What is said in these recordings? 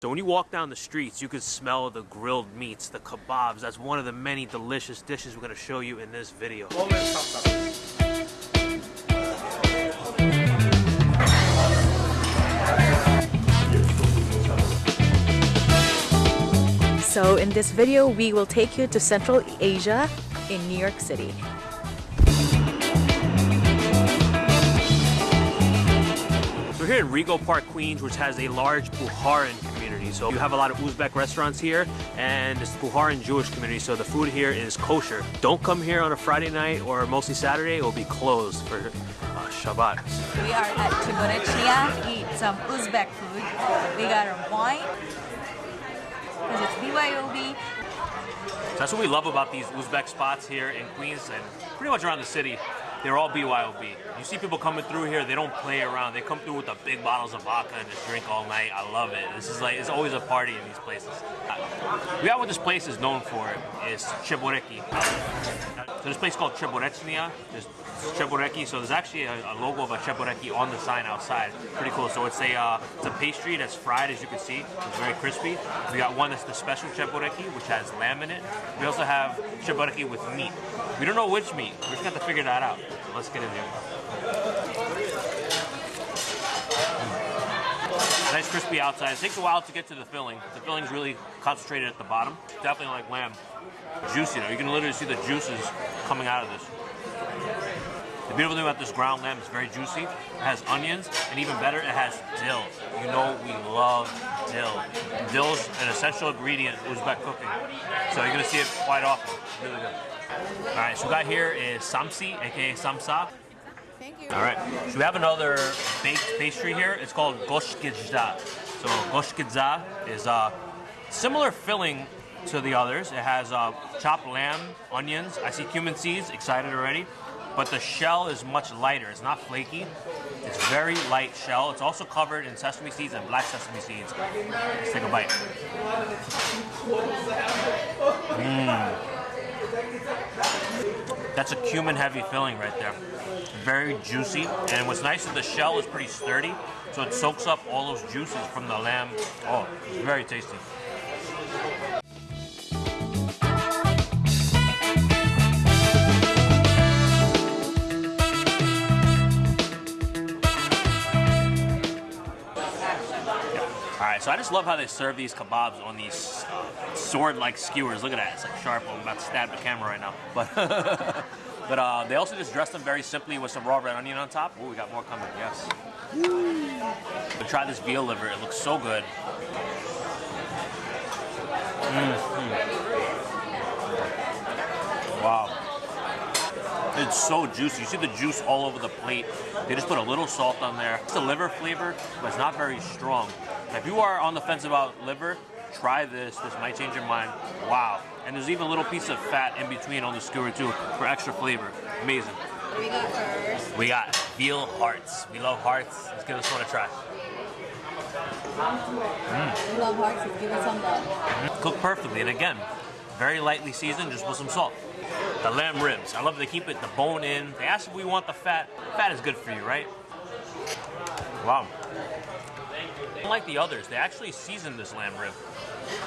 So when you walk down the streets, you can smell the grilled meats, the kebabs. That's one of the many delicious dishes we're gonna show you in this video. So in this video, we will take you to Central Asia in New York City. So we're here in Rego Park, Queens, which has a large Bukharan community. So you have a lot of Uzbek restaurants here, and it's the Bukharan Jewish community, so the food here is kosher. Don't come here on a Friday night or mostly Saturday, it will be closed for uh, Shabbat. We are at Cheborechnia, eat some Uzbek food. We got our wine, because it's BYOB. That's what we love about these Uzbek spots here in Queens and pretty much around the city. They're all BYOB. You see people coming through here, they don't play around. They come through with the big bottles of vodka and just drink all night. I love it. This is like, it's always a party in these places. We got what this place is known for is Cheboreki. So this place called Cheborechnia. There's Cheboreki. So there's actually a, a logo of a Cheboreki on the sign outside. Pretty cool. So it's a uh, it's a pastry that's fried, as you can see. It's very crispy. We got one that's the special Cheboreki, which has lamb in it. We also have Cheboreki with meat. We don't know which meat. We're just gonna have to figure that out. Let's get in there. Nice crispy outside. It takes a while to get to the filling. The filling's really concentrated at the bottom. Definitely like lamb. Juicy though. You can literally see the juices coming out of this. The beautiful thing about this ground lamb is very juicy. It has onions, and even better, it has dill. You know we love dill. Dill's an essential ingredient in Uzbek cooking. So you're gonna see it quite often. Really good. All right, so we got here is samsi, aka samsa. Thank you. All right, so we have another baked pastry here. It's called goshgizda. So goshgizda is a similar filling to the others. It has uh, chopped lamb, onions. I see cumin seeds. Excited already. But the shell is much lighter. It's not flaky. It's very light shell. It's also covered in sesame seeds and black sesame seeds. Let's take a bite. Mmm. That's a cumin heavy filling right there. Very juicy. And what's nice is the shell is pretty sturdy. So it soaks up all those juices from the lamb. Oh, it's very tasty. All right, so I just love how they serve these kebabs on these sword-like skewers. Look at that, it's like sharp. I'm about to stab the camera right now. But but uh, they also just dress them very simply with some raw red onion on top. Oh, we got more coming, yes. But try this veal liver, it looks so good. Mm-hmm. Wow. It's so juicy. You see the juice all over the plate. They just put a little salt on there. It's a liver flavor, but it's not very strong. If you are on the fence about liver, try this. This might change your mind. Wow. And there's even a little piece of fat in between on the skewer too for extra flavor. Amazing. We got first? We got veal hearts. We love hearts. Let's give this one a try. Mm. We love hearts. Let's give it some love. Mm-hmm. Cooked perfectly. And again, very lightly seasoned, just with some salt. The lamb ribs. I love they keep it the bone in. They ask if we want the fat. Fat is good for you, right? Wow. Unlike the others, they actually season this lamb rib.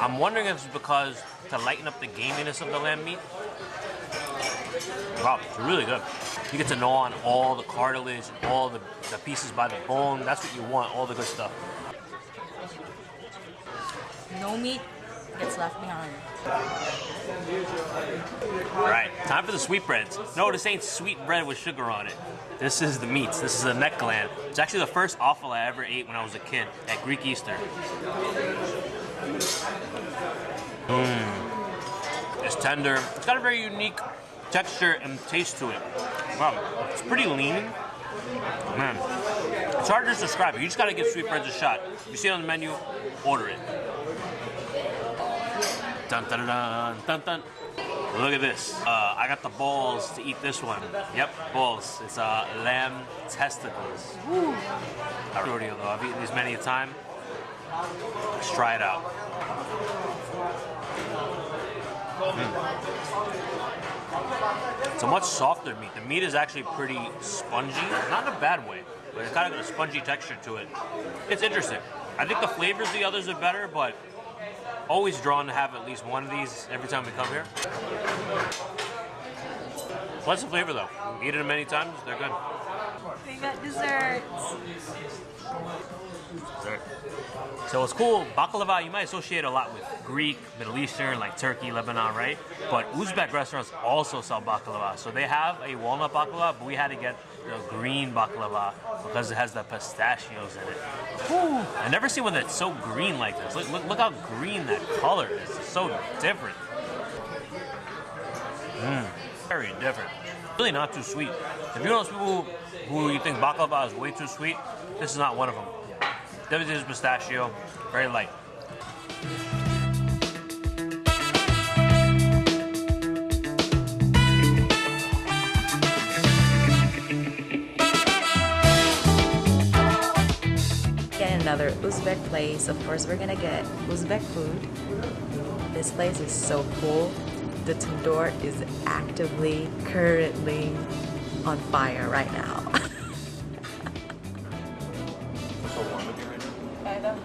I'm wondering if it's because to lighten up the gaminess of the lamb meat. Wow, it's really good. You get to gnaw on all the cartilage, all the, the pieces by the bone. That's what you want, all the good stuff. No meat gets left behind. All right, time for the sweetbreads. No, this ain't sweet bread with sugar on it. This is the meats. This is the neck gland. It's actually the first offal I ever ate when I was a kid at Greek Easter. Mmm. It's tender. It's got a very unique texture and taste to it. Wow, it's pretty lean. Man, it's hard to describe. You just gotta give sweetbreads a shot. You see it on the menu, order it. Dun dun dun dun dun. Look at this. Uh, I got the balls to eat this one. Yep, balls. It's uh, lamb testicles. Woo. Not rodeo though. I've eaten these many a time. Let's try it out. Mm. It's a much softer meat. The meat is actually pretty spongy, not in a bad way, but it's kind of got a spongy texture to it. It's interesting. I think the flavors of the others are better, but always drawn to have at least one of these every time we come here. What's the flavor though? Eaten them many times, they're good. We got desserts. Dessert. So it's cool. Baklava, you might associate a lot with Greek, Middle Eastern, like Turkey, Lebanon, right? But Uzbek restaurants also sell baklava. So they have a walnut baklava, but we had to get the green baklava because it has the pistachios in it. Whew. I never seen one that's so green like this. Look, look, look how green that color is. It's so different. Mmm, very different. Really not too sweet. If you're one of those people who you think baklava is way too sweet, this is not one of them. Yeah. Definitely is pistachio, very light. Get another Uzbek place. Of course, we're gonna get Uzbek food. This place is so cool. The tandoor is actively, currently on fire right now. Kind of.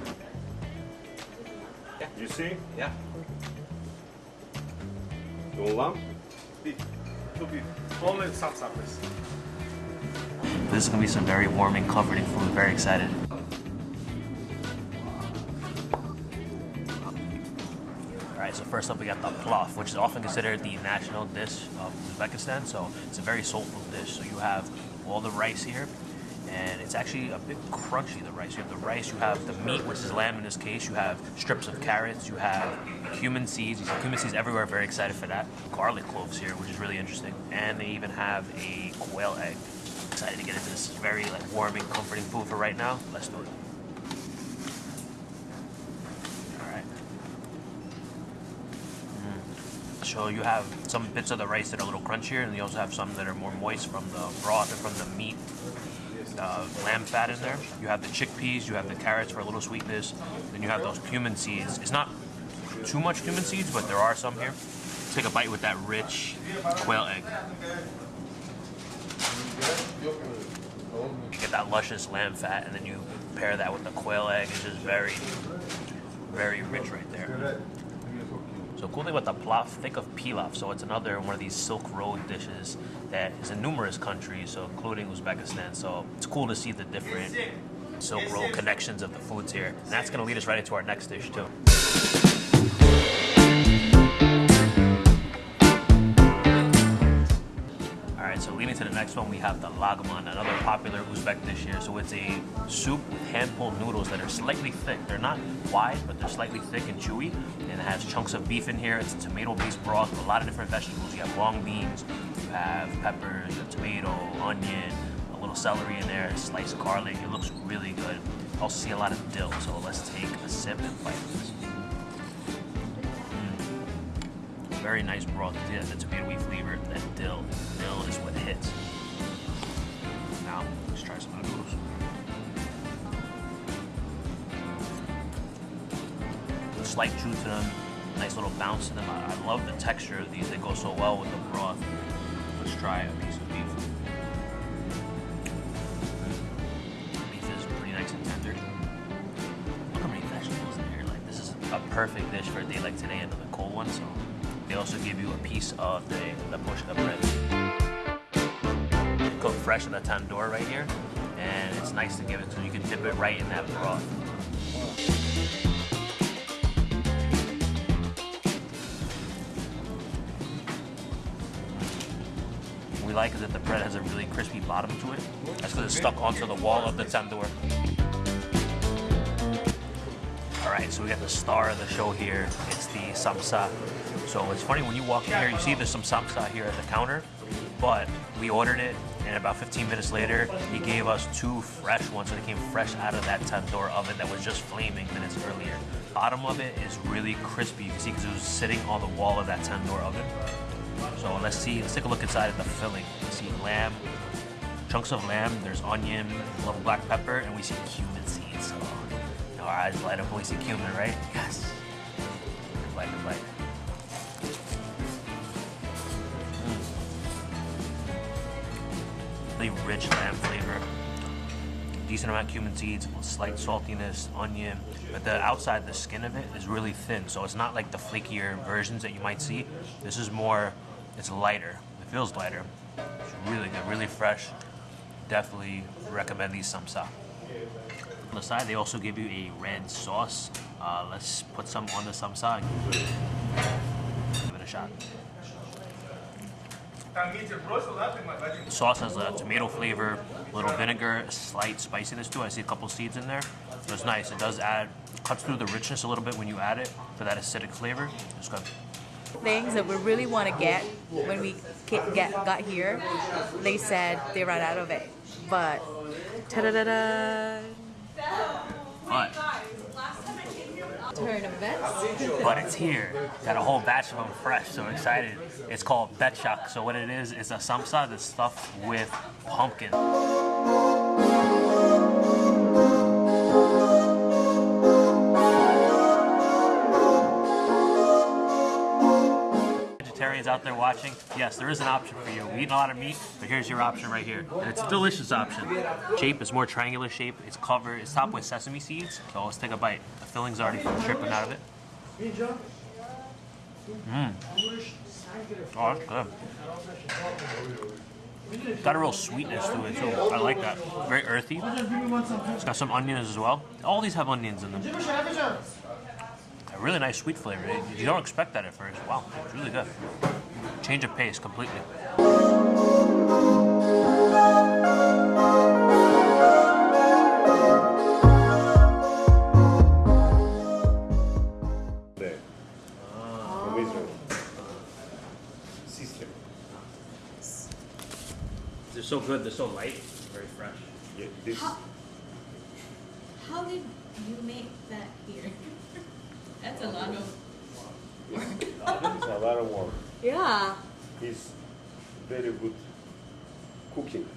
You see? Yeah. You want lamb? Beef. Two beef. Only salsa, please. This is gonna be some very warming, comforting food. Very excited. So first up we got the plov, which is often considered the national dish of Uzbekistan. So it's a very soulful dish. So you have all the rice here, and it's actually a bit crunchy. The rice. You have the rice. You have the meat, which is lamb in this case. You have strips of carrots. You have cumin seeds. You see cumin seeds everywhere. Very excited for that. Garlic cloves here, which is really interesting. And they even have a quail egg. Excited to get into this very like warming, comforting food for right now. Let's do it. All right. So you have some bits of the rice that are a little crunchier, and you also have some that are more moist from the broth and from the meat, uh, lamb fat in there. You have the chickpeas, you have the carrots for a little sweetness, then you have those cumin seeds. It's not too much cumin seeds, but there are some here. Take a bite with that rich quail egg. You get that luscious lamb fat, and then you pair that with the quail egg. It's just very, very rich right there. So cool thing about the pilaf, think of pilaf. So it's another one of these Silk Road dishes that is in numerous countries, so including Uzbekistan. So it's cool to see the different Silk Road connections of the foods here. And that's gonna lead us right into our next dish too. To the next one, we have the lagman, another popular Uzbek dish here. So it's a soup with hand-pulled noodles that are slightly thick. They're not wide, but they're slightly thick and chewy. And it has chunks of beef in here. It's a tomato-based broth with a lot of different vegetables. You have long beans, you have peppers, you have tomato, onion, a little celery in there, sliced garlic. It looks really good. I also see a lot of dill, so let's take a sip and bite this. Very nice broth. Yeah, the tomato tomatoey flavor, that dill. Dill is what hits. Now, let's try some of the noodles. Slight chew to them, nice little bounce to them. I, I love the texture of these. They go so well with the broth. Let's try a piece of beef. Beef is pretty nice and tender. Look how many vegetables in here. Like this is a perfect dish for a day like today, another cold one. So they also give you a piece of the, the pushka bread. Cooked fresh in the tandoor right here. And it's nice to give it you you can dip it right in that broth. We like is that the bread has a really crispy bottom to it. That's because it's stuck onto the wall of the tandoor. All right, so we got the star of the show here. It's the samsa. So it's funny when you walk in here, you see there's some samsa here at the counter, but we ordered it, and about 15 minutes later, he gave us two fresh ones. So they came fresh out of that tandoor oven that was just flaming minutes earlier. Bottom of it is really crispy. You can see because it was sitting on the wall of that tandoor oven. So let's see. Let's take a look inside at the filling. You see lamb, chunks of lamb. There's onion, a little black pepper, and we see cumin seeds. Oh, our eyes light up when we see cumin, right? Yes. Good bite, good bite. Really rich lamb flavor. decent amount of cumin seeds, slight saltiness, onion, but the outside, the skin of it is really thin, so it's not like the flakier versions that you might see. This is more, it's lighter. It feels lighter. It's really good, really fresh. Definitely recommend these samsa. On the side, they also give you a red sauce. Uh, let's put some on the samsa. Give it a shot. The sauce has a tomato flavor, a little vinegar, slight spiciness to it. I see a couple seeds in there. So it's nice. It does add, cuts through the richness a little bit when you add it for that acidic flavor. It's good. Things that we really want to get when we get, got here, they said they ran out of it. But ta-da-da-da! But, Of events. but it's here. Got a whole batch of them fresh, so excited. It's called betchak. So what it is, is a samsa that's stuffed with pumpkin. Watching, yes, there is an option for you. We eat a lot of meat, but here's your option right here. And it's a delicious option. Shape is more triangular shape. It's covered, it's topped with sesame seeds. So let's take a bite. The filling's already dripping out of it. Mmm. Oh, that's good. Got a real sweetness to it too. I like that. Very earthy. It's got some onions as well. All these have onions in them. A really nice sweet flavor. You don't expect that at first. Wow, it's really good change of pace completely. They're so good, they're so light, very fresh. Yeah, this... how, how did you make that here? That's a lot of... It's a lot of work. Yeah. He's very good cooking.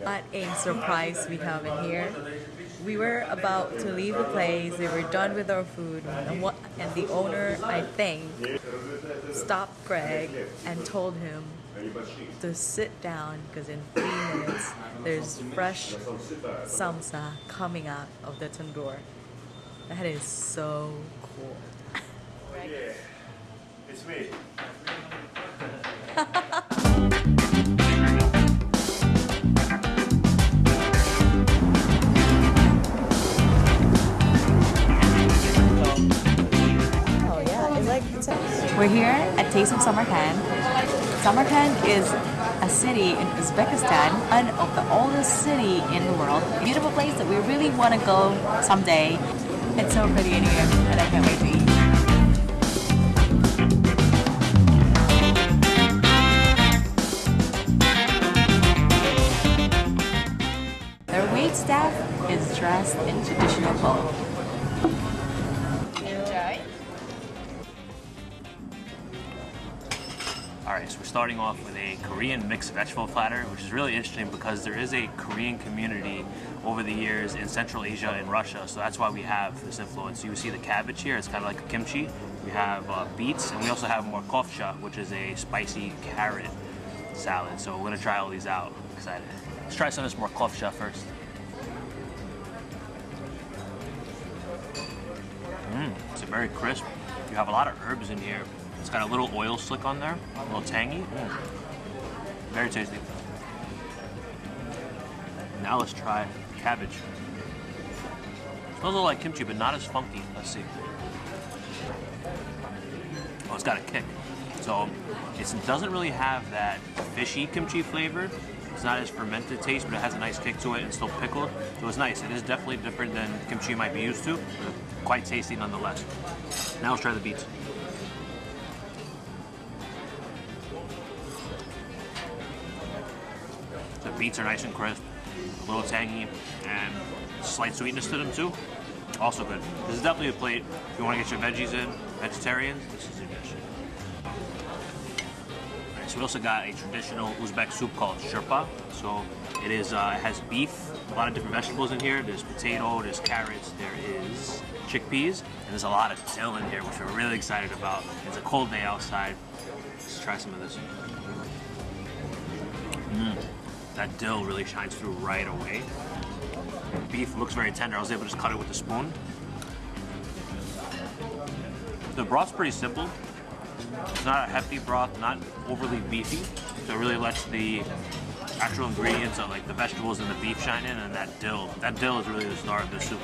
What a surprise we have in here. We were about to leave the place. We were done with our food, and what? And the owner, I think, stopped Greg and told him to sit down because in three minutes there's fresh samsa coming out of the tandoor. That is so cool. Oh, It's me. We're here at Taste of Samarkand. Samarkand is a city in Uzbekistan, one of the oldest city in the world. Beautiful place that we really want to go someday. It's so pretty in here, and I can't wait to eat. Is dressed in traditional clothes. Enjoy. All right, so we're starting off with a Korean mixed vegetable platter, which is really interesting because there is a Korean community over the years in Central Asia and Russia, so that's why we have this influence. You see the cabbage here, it's kind of like a kimchi. We have uh, beets, and we also have morkovcha, which is a spicy carrot salad. So we're gonna try all these out. I'm excited. Let's try some of this morkovcha first. Mmm, it's very crisp. You have a lot of herbs in here. It's got a little oil slick on there, a little tangy. Mm. Very tasty. Now let's try cabbage. Smells a little like kimchi, but not as funky. Let's see. Oh, it's got a kick. So it doesn't really have that fishy kimchi flavor. It's not as fermented taste, but it has a nice kick to it and still pickled. So it's nice. It is definitely different than kimchi you might be used to, quite tasty nonetheless. Now let's try the beets. The beets are nice and crisp, a little tangy, and slight sweetness to them too. Also good. This is definitely a plate if you want to get your veggies in, vegetarians, this is your dish. So we also got a traditional Uzbek soup called shurpa. So it is uh, it has beef, a lot of different vegetables in here. There's potato, there's carrots, there is chickpeas, and there's a lot of dill in here, which we're really excited about. It's a cold day outside. Let's try some of this. Mm. That dill really shines through right away. beef looks very tender. I was able to just cut it with a spoon. The broth's pretty simple. It's not a hefty broth, not overly beefy. So it really lets the actual ingredients of like the vegetables and the beef shine in and that dill. That dill is really the star of this soup.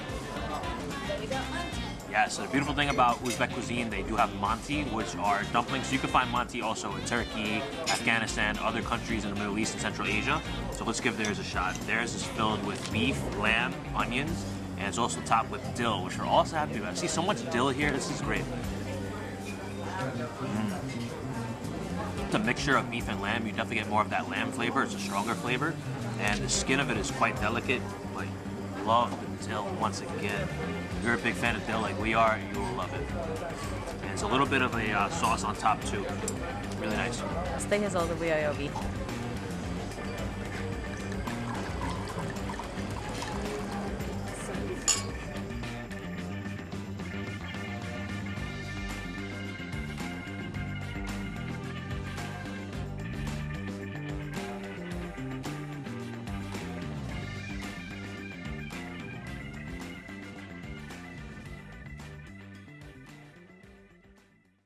Yeah, so the beautiful thing about Uzbek cuisine, they do have manti, which are dumplings. You can find manti also in Turkey, Afghanistan, other countries in the Middle East and Central Asia. So let's give theirs a shot. Theirs is filled with beef, lamb, onions, and it's also topped with dill, which we're also happy about. I see so much dill here. This is great. It's a mixture of beef and lamb. You definitely get more of that lamb flavor. It's a stronger flavor, and the skin of it is quite delicate. But love the dill once again. If you're a big fan of dill like we are, you will love it. And it's a little bit of a uh, sauce on top too. Really nice. All the way I